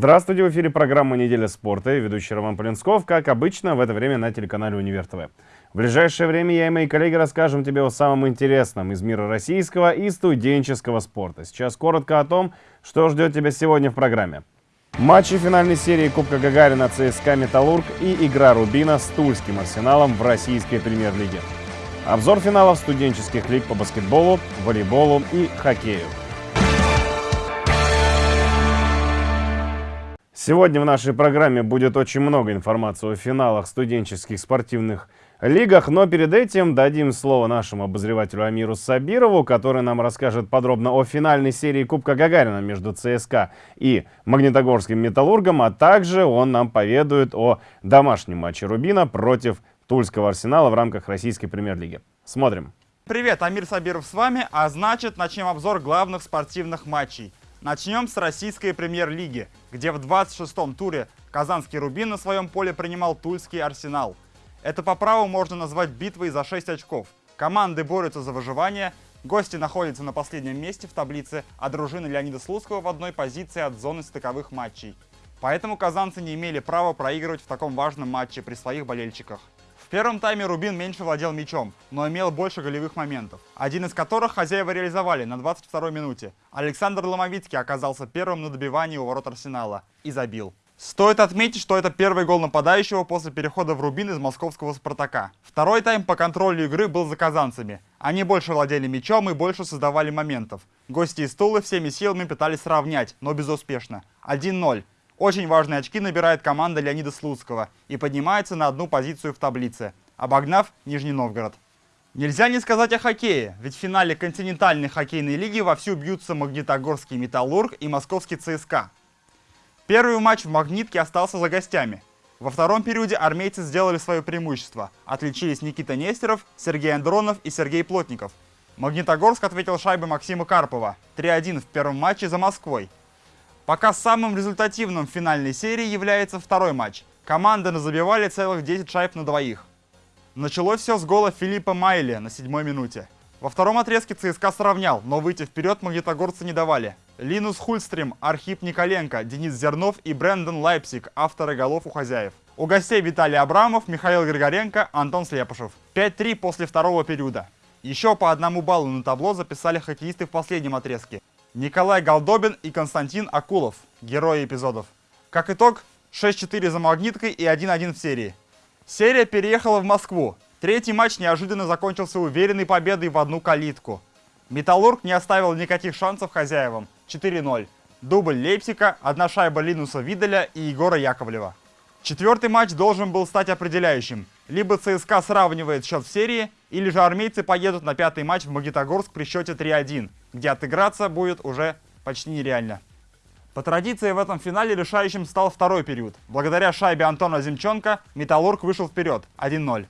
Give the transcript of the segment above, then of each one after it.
Здравствуйте, в эфире программа «Неделя спорта» и ведущий Роман Полинсков, как обычно, в это время на телеканале «Универ ТВ». В ближайшее время я и мои коллеги расскажем тебе о самом интересном из мира российского и студенческого спорта. Сейчас коротко о том, что ждет тебя сегодня в программе. Матчи финальной серии Кубка Гагарина ЦСКА «Металлург» и игра Рубина с Тульским арсеналом в российской премьер-лиге. Обзор финалов студенческих лиг по баскетболу, волейболу и хоккею. Сегодня в нашей программе будет очень много информации о финалах студенческих спортивных лигах, но перед этим дадим слово нашему обозревателю Амиру Сабирову, который нам расскажет подробно о финальной серии Кубка Гагарина между ЦСКА и Магнитогорским Металлургом, а также он нам поведает о домашнем матче Рубина против Тульского Арсенала в рамках российской премьер-лиги. Смотрим. Привет, Амир Сабиров с вами, а значит начнем обзор главных спортивных матчей. Начнем с российской премьер-лиги, где в 26-м туре казанский «Рубин» на своем поле принимал тульский «Арсенал». Это по праву можно назвать битвой за 6 очков. Команды борются за выживание, гости находятся на последнем месте в таблице, а дружина Леонида Слуцкого в одной позиции от зоны стыковых матчей. Поэтому казанцы не имели права проигрывать в таком важном матче при своих болельщиках. Первом тайме Рубин меньше владел мячом, но имел больше голевых моментов, один из которых хозяева реализовали на 22-й минуте. Александр Ломовицкий оказался первым на добивании у ворот Арсенала и забил. Стоит отметить, что это первый гол нападающего после перехода в Рубин из московского «Спартака». Второй тайм по контролю игры был за казанцами. Они больше владели мячом и больше создавали моментов. Гости из Тулы всеми силами пытались сравнять, но безуспешно. 1-0. Очень важные очки набирает команда Леонида Слуцкого и поднимается на одну позицию в таблице, обогнав Нижний Новгород. Нельзя не сказать о хоккее, ведь в финале континентальной хоккейной лиги вовсю бьются Магнитогорский «Металлург» и Московский ЦСКА. Первый матч в «Магнитке» остался за гостями. Во втором периоде армейцы сделали свое преимущество. Отличились Никита Нестеров, Сергей Андронов и Сергей Плотников. Магнитогорск ответил шайбой Максима Карпова 3-1 в первом матче за Москвой. Пока самым результативным в финальной серии является второй матч. Команды назабивали целых 10 шайб на двоих. Началось все с гола Филиппа Майе на седьмой минуте. Во втором отрезке ЦСКА сравнял, но выйти вперед магнитогорцы не давали. Линус Хульстрим, Архип Николенко, Денис Зернов и Брэндон Лайпсик, авторы голов у хозяев. У гостей Виталий Абрамов, Михаил Григоренко, Антон Слепышев. 5-3 после второго периода. Еще по одному баллу на табло записали хоккеисты в последнем отрезке. Николай Голдобин и Константин Акулов, герои эпизодов. Как итог, 6-4 за магниткой и 1-1 в серии. Серия переехала в Москву. Третий матч неожиданно закончился уверенной победой в одну калитку. Металлург не оставил никаких шансов хозяевам. 4-0. Дубль Лейпсика, одна шайба Линуса Видаля и Егора Яковлева. Четвертый матч должен был стать определяющим. Либо ЦСКА сравнивает счет в серии, или же армейцы поедут на пятый матч в Магнитогорск при счете 3-1, где отыграться будет уже почти нереально. По традиции в этом финале решающим стал второй период. Благодаря шайбе Антона Земченко Металлург вышел вперед 1-0.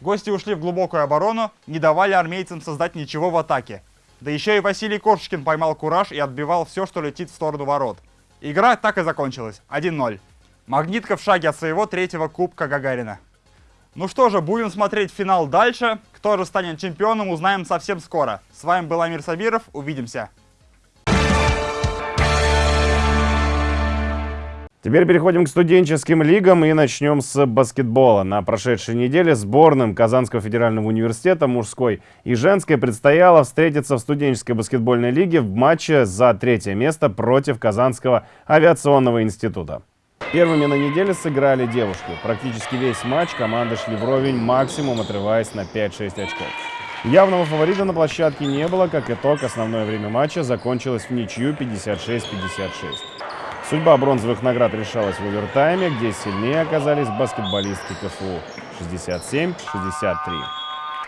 Гости ушли в глубокую оборону, не давали армейцам создать ничего в атаке. Да еще и Василий Коршкин поймал кураж и отбивал все, что летит в сторону ворот. Игра так и закончилась 1-0. Магнитка в шаге от своего третьего кубка Гагарина. Ну что же, будем смотреть финал дальше. Кто же станет чемпионом, узнаем совсем скоро. С вами был Амир Сабиров, увидимся. Теперь переходим к студенческим лигам и начнем с баскетбола. На прошедшей неделе сборным Казанского федерального университета мужской и женской предстояло встретиться в студенческой баскетбольной лиге в матче за третье место против Казанского авиационного института. Первыми на неделе сыграли девушки. Практически весь матч команды шли вровень, максимум отрываясь на 5-6 очков. Явного фаворита на площадке не было, как итог, основное время матча закончилось в ничью 56-56. Судьба бронзовых наград решалась в овертайме, где сильнее оказались баскетболистки КФУ 67-63.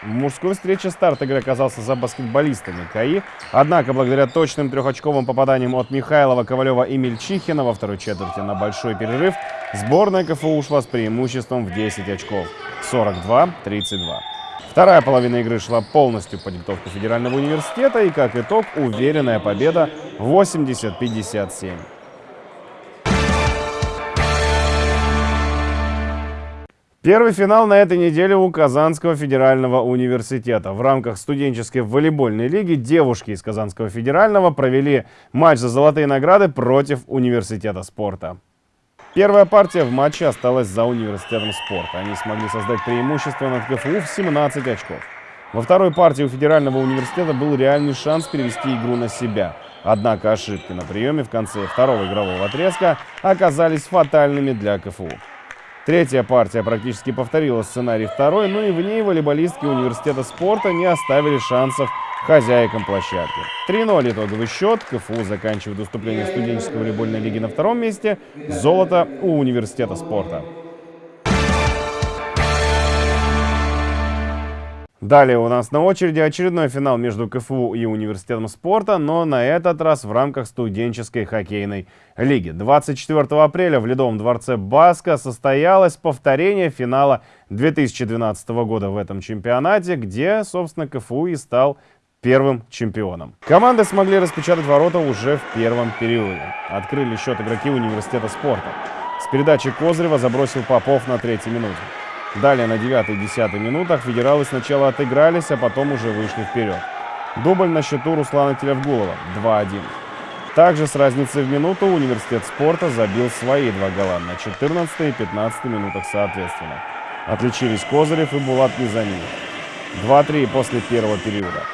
В мужской встрече старт игры оказался за баскетболистами КАИ. Однако, благодаря точным трехочковым попаданиям от Михайлова, Ковалева и Мельчихина во второй четверти на большой перерыв, сборная КФУ ушла с преимуществом в 10 очков 42-32. Вторая половина игры шла полностью по диктовке Федерального университета и, как итог, уверенная победа 80-57. Первый финал на этой неделе у Казанского федерального университета. В рамках студенческой волейбольной лиги девушки из Казанского федерального провели матч за золотые награды против университета спорта. Первая партия в матче осталась за университетом спорта. Они смогли создать преимущество над КФУ в 17 очков. Во второй партии у федерального университета был реальный шанс перевести игру на себя. Однако ошибки на приеме в конце второго игрового отрезка оказались фатальными для КФУ. Третья партия практически повторила сценарий второй, но и в ней волейболистки университета спорта не оставили шансов хозяйкам площадки. 3-0 итоговый счет. КФУ заканчивает выступление студенческой волейбольной лиги на втором месте. Золото у университета спорта. Далее у нас на очереди очередной финал между КФУ и Университетом спорта, но на этот раз в рамках студенческой хоккейной лиги. 24 апреля в Ледовом дворце Баска состоялось повторение финала 2012 года в этом чемпионате, где, собственно, КФУ и стал первым чемпионом. Команды смогли распечатать ворота уже в первом периоде. Открыли счет игроки Университета спорта. С передачи Козырева забросил Попов на третьей минуте. Далее на 9-10 минутах федералы сначала отыгрались, а потом уже вышли вперед. Дубль на счету Руслана Телевгулова 2-1. Также с разницей в минуту университет спорта забил свои два гола на 14 и 15 минутах соответственно. Отличились Козырев и Булат Низамиев. 2-3 после первого периода.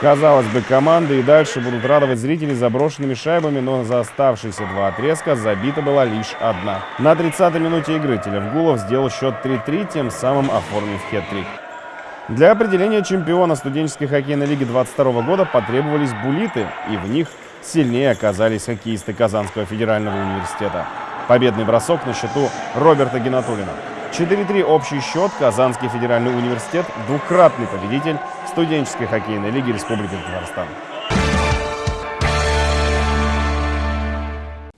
Казалось бы, команды и дальше будут радовать зрителей заброшенными шайбами, но за оставшиеся два отрезка забита была лишь одна. На 30-й минуте игры Телевгулов сделал счет 3-3, тем самым оформив хет-трик. Для определения чемпиона студенческой хоккейной лиги 22 года потребовались булиты, и в них сильнее оказались хоккеисты Казанского федерального университета. Победный бросок на счету Роберта Геннатулина. 4-3 общий счет. Казанский федеральный университет – двукратный победитель студенческой хоккейной лиги Республики Татарстан.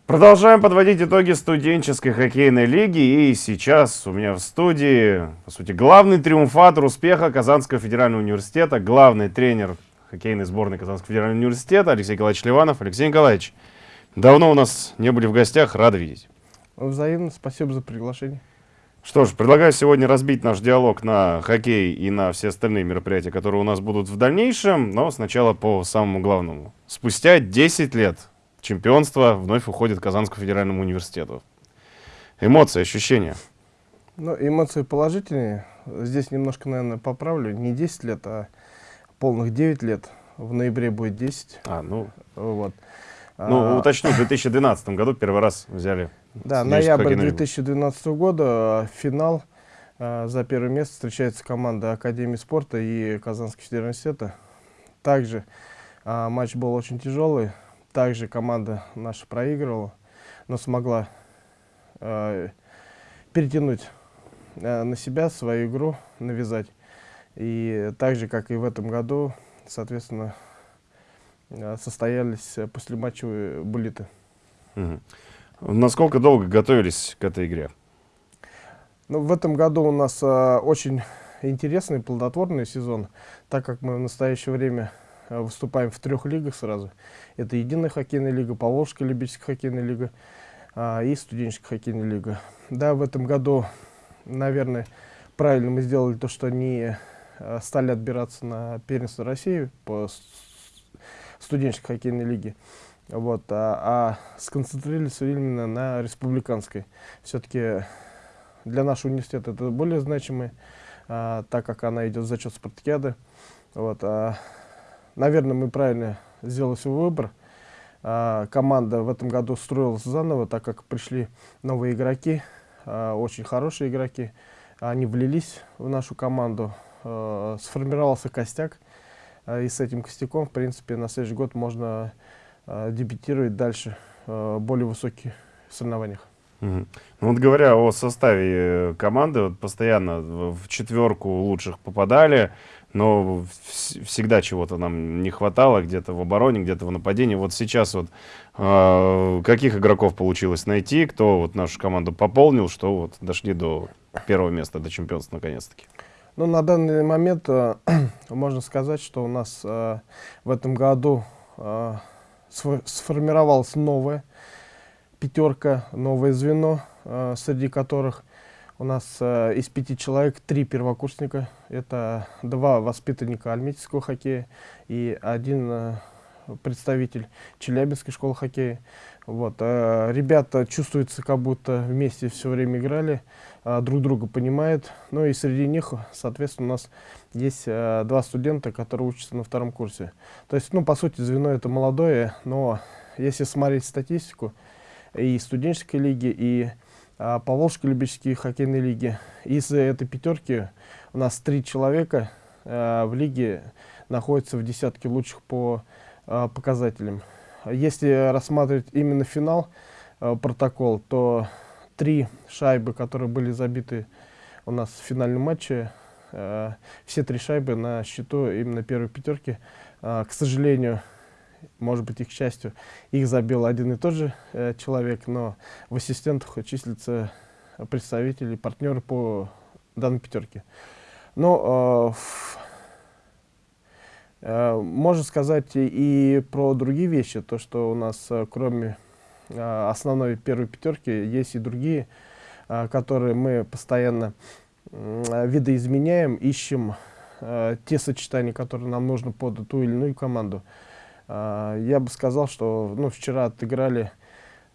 Продолжаем подводить итоги студенческой хоккейной лиги. И сейчас у меня в студии, по сути, главный триумфатор успеха Казанского федерального университета, главный тренер хоккейной сборной Казанского федерального университета Алексей Николаевич Ливанов. Алексей Николаевич, давно у нас не были в гостях, рады видеть. Взаимно, спасибо за приглашение. Что ж, предлагаю сегодня разбить наш диалог на хоккей и на все остальные мероприятия, которые у нас будут в дальнейшем, но сначала по самому главному. Спустя 10 лет чемпионство вновь уходит к Казанскому федеральному университету. Эмоции, ощущения? Ну, эмоции положительные. Здесь немножко, наверное, поправлю. Не 10 лет, а полных 9 лет. В ноябре будет 10. А, ну... Вот. Ну, А, уточню, в 2012 году первый раз взяли Да, ноябрь хоккейную лигу. 2012 года, финал. Э, За первое место встречается команда Академии спорта и Казанского федерального университета. Также э, матч был очень тяжелый. Также команда наша проигрывала, но смогла э, перетянуть на себя свою игру, навязать. И так же, как и в этом году, соответственно, состоялись послематчевые буллиты. Мгм. Насколько долго готовились к этой игре? Ну, в этом году у нас э, очень интересный, плодотворный сезон, так как мы в настоящее время э, выступаем в трех лигах сразу. Это Единая хоккейная лига, Поволжская любительская хоккейная лига а, и Студенческая хоккейная лига. Да, в этом году, наверное, правильно мы сделали то, что не э, стали отбираться на первенство России по студенческой хоккейной лиге. Вот, а, а сконцентрировались именно на республиканской. Все-таки для нашего университета это более значимый, а, так как она идет за счет спартакиады. Вот, а, наверное, мы правильно сделали свой выбор. А, команда в этом году строилась заново, так как пришли новые игроки, а, очень хорошие игроки. Они влились в нашу команду, а, сформировался костяк. А, и с этим костяком, в принципе, на следующий год можно дебютировать дальше а, в более высоких соревнованиях. Ну вот говоря о составе э, команды, вот постоянно в четверку лучших попадали, но вс- всегда чего-то нам не хватало, где-то в обороне, где-то в нападении. Вот сейчас вот э, каких игроков получилось найти, кто вот нашу команду пополнил, что вот дошли до первого места, до чемпионства наконец-таки. Ну, на данный момент э, можно сказать, что у нас э, в этом году э, сформировалась новая пятерка, новое звено, э, среди которых У нас э, из пяти человек три первокурсника. Это два воспитанника альметьевского хоккея и один э, представитель Челябинской школы хоккея. Вот. э, Ребята чувствуются, как будто вместе все время играли, э, друг друга понимают. Ну и среди них, соответственно, у нас есть э, два студента, которые учатся на втором курсе. То есть, ну, по сути, звено это молодое, но если смотреть статистику и студенческой лиги, и а, Поволжской любительской хоккейной лиги, из этой пятерки у нас три человека э, в лиге находятся в десятке лучших по э, показателям. Если рассматривать именно финал, э, протокол, то три шайбы, которые были забиты у нас в финальном матче, э, все три шайбы на счету именно первой пятерки. Э, к сожалению, может быть, их к счастью, их забил один и тот же э, человек, но в ассистентах числятся представители, партнеры по данной пятерке. Но э, Э, Можно сказать и про другие вещи, то что у нас э, кроме э, основной первой пятерки есть и другие, э, которые мы постоянно э, видоизменяем, ищем э, те сочетания, которые нам нужны под ту или иную команду. Э, Я бы сказал, что ну, вчера отыграли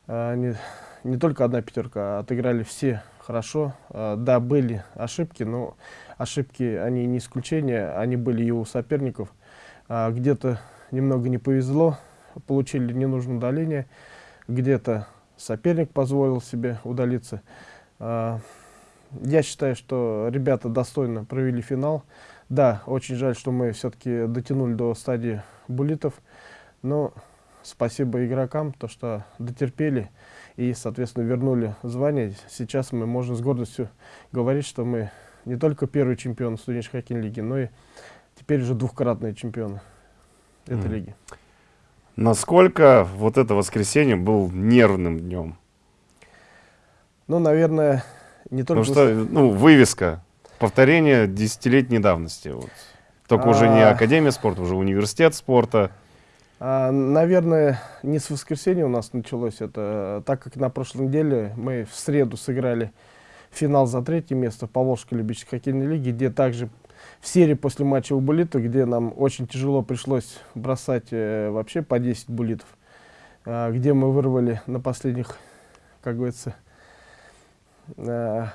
э, не, не только одна пятерка, а отыграли все хорошо. Э, Да, были ошибки, но ошибки, они не исключение, они были и у соперников. А, Где-то немного не повезло, получили ненужное удаление, где-то соперник позволил себе удалиться. А, Я считаю, что ребята достойно провели финал. Да, очень жаль, что мы все-таки дотянули до стадии буллитов, но спасибо игрокам, то что дотерпели и, соответственно, вернули звание. Сейчас мы можем с гордостью говорить, что мы не только первый чемпион студенческой хоккейной лиги, но и теперь уже двухкратные чемпионы этой Мгм. лиги. Насколько вот это воскресенье был нервным днем? Ну, наверное, не только... Потому что, ну, вывеска, повторение десятилетней давности. Вот. Только уже не А. Академия спорта, уже университет спорта. А, наверное, не с воскресенья у нас началось это, так как на прошлой неделе мы в среду сыграли финал за третье место в Поволжской любительской хоккейной лиге, где также в серии после матча у буллита, где нам очень тяжело пришлось бросать э, вообще по 10 буллитов, а, где мы вырвали на последних, как говорится, э,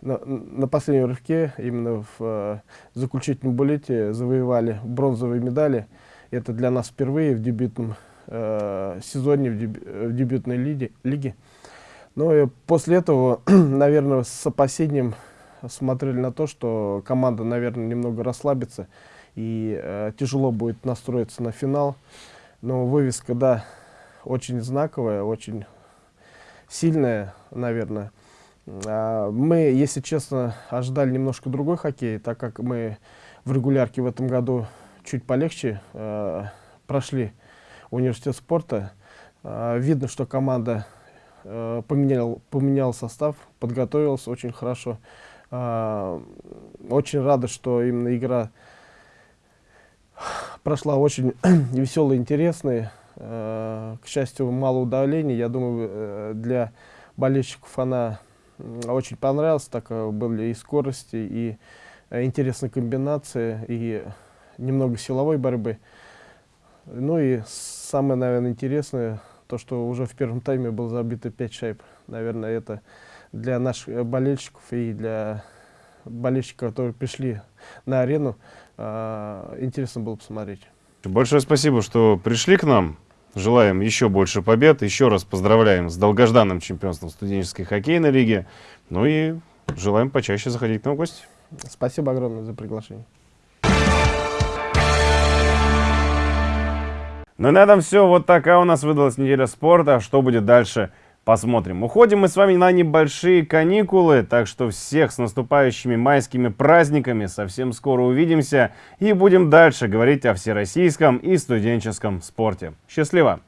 на, на последнем рывке, именно в э, заключительном буллите завоевали бронзовые медали. Это для нас впервые в дебютном э, сезоне, в, деб- э, в дебютной лиге. лиге. Ну после этого, наверное, с опасением смотрели на то, что команда, наверное, немного расслабится и э, тяжело будет настроиться на финал. Но вывеска, да, очень знаковая, очень сильная, наверное. А, Мы, если честно, ожидали немножко другой хоккей, так как мы в регулярке в этом году чуть полегче э, прошли университет спорта. А, Видно, что команда э, поменял, поменял состав, подготовилась очень хорошо. А, Очень рада, что именно игра прошла очень веселая, интересная. Э, К счастью, мало удавлений. Я думаю, э, для болельщиков она очень понравилась. Так э, были и скорости, и интересные комбинации, и немного силовой борьбы. Ну и самое, наверное, интересное, то, что уже в первом тайме было забито 5 шайб. Наверное, это для наших э, болельщиков и для болельщиков, которые пришли на арену, э, интересно было посмотреть. Большое спасибо, что пришли к нам. Желаем еще больше побед. Еще раз поздравляем с долгожданным чемпионством студенческой хоккейной лиги. Ну и желаем почаще заходить к нам в гости. Спасибо огромное за приглашение. Ну и на этом все. Вот такая у нас выдалась неделя спорта. Что будет дальше, посмотрим. Уходим мы с вами на небольшие каникулы. Так что всех с наступающими майскими праздниками. Совсем скоро увидимся. И будем дальше говорить о всероссийском и студенческом спорте. Счастливо!